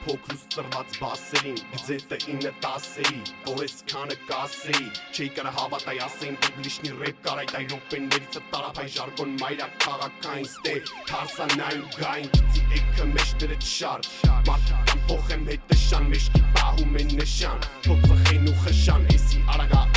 փոքրուց ծրված բասերին Գձետը 9-10-երի, որ ես քանը կասեի Չի կարա հավատայ ասեին պուբլիշնի ռեփ կար այդ այ ռոպեներից տարափայ ժարգոն մայրա քաղաքային ստե Թարսանային գային գցի էքը մեջները չար Մարդկան փոխեմ հետը շան մեջքի պահում են նշան Թոցը խեն ու խշան էսի արագա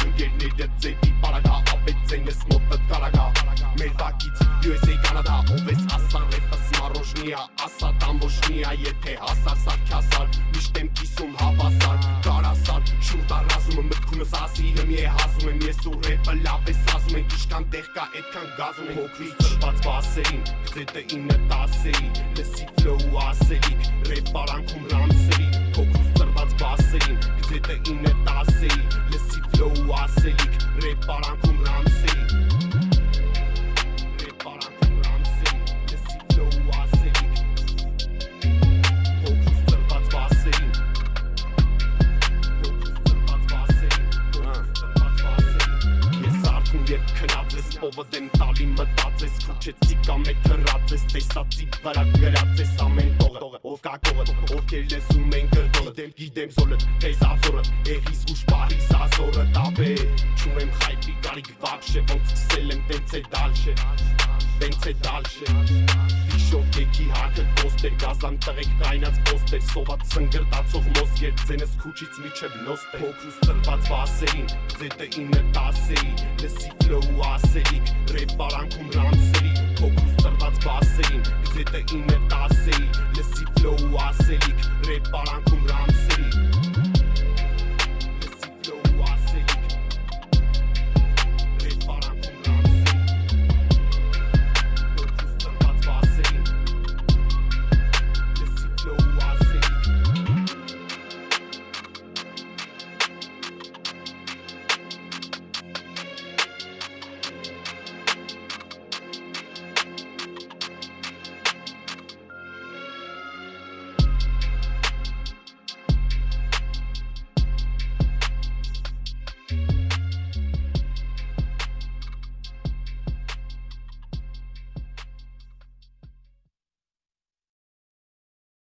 սմարոժնիա ասա տամբոշնիա եթե հասար սարքասար միշտ եմ կիսում հավասար կարասար շուրտա ռազումը մտքումս ասի հմի է հազում եմ ես ու ռեպը լավ է սազում ենք իշքան տեղ կա այդքան գազում ենք հոգրի ծրված բասերին գծետը 9-10-երի լսի ֆլոու ասելիք ռեպ արանքում ռամսերի փոքրուց ծրված բասերին գծետը 9-10-երի լսի ֆլոու ասելիք ռեպ արանքում Արթուն երբ քնած ես ովը դեմ տալի մտած ես քուչեցի կամ է թրած ես տեսածի վրա գրած ես ամեն տողը ով կա կողը ովքեր լսում են գրտողը դեմ գիտեմ սոլը տես աբսորը եղիս ուշ պահի սազորը տաբե չունեմ խայպի գարիք վաբշե ոնց սկսել եմ տենց է դալշե տենց է դալշե Դիշով եկի հակը կոստեր գազան տղեկ կայնած պոստեր սոված սնգրտացող մոսկեր ձենս քուչից միջև լոստ է փոքրուց ծրված վասերին ձետը 9-10-երի լսի ֆլոու ասելիք ռեպ արանքում ռամսերի փոքրուց ծրված բասերին ձետը 9-10-երի լսի ֆլոու ասելիք ռեպ արանքում